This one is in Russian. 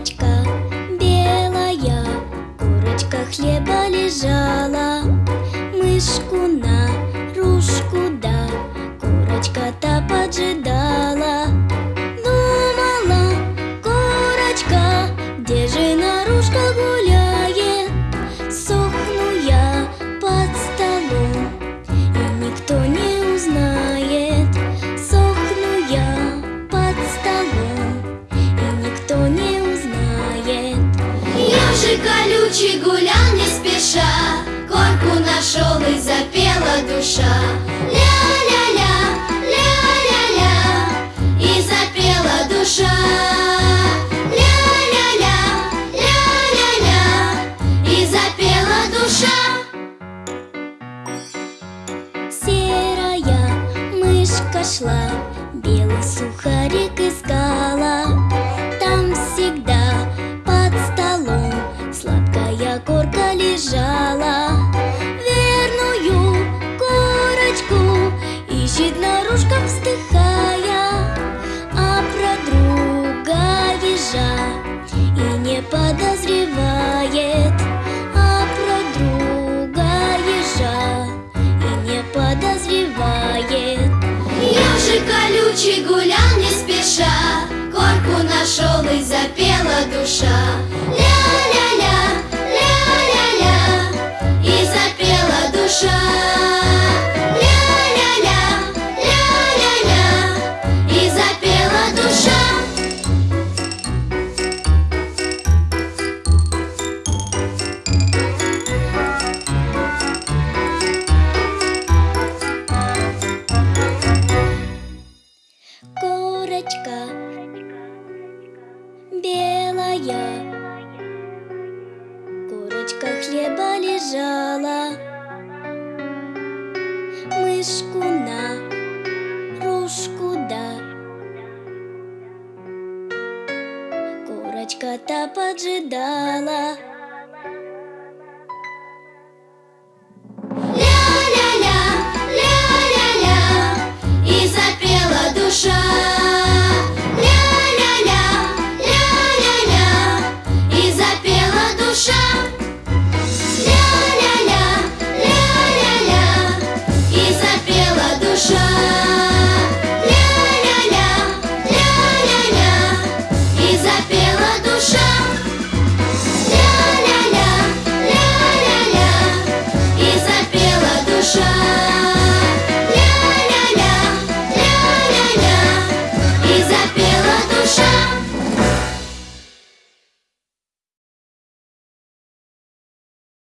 курочка белая, курочка хлеба лежала. Ежик колючий гулял не спеша. Корку нашел и запела душа. Ля-ля-ля, ля-ля-ля И запела душа. Ля-ля-ля, ля-ля-ля И запела душа. Серая мышка шла, белый сухарик искала. Корка лежала. Верную корочку ищет наружка вздыхая, а про друга ежа и не подозревает, а про друга ежа и не подозревает. Ежик колючий гулял не спеша Корку нашел и запела душа корочка хлеба лежала, мышку на ружку да. Корочка-то поджидала,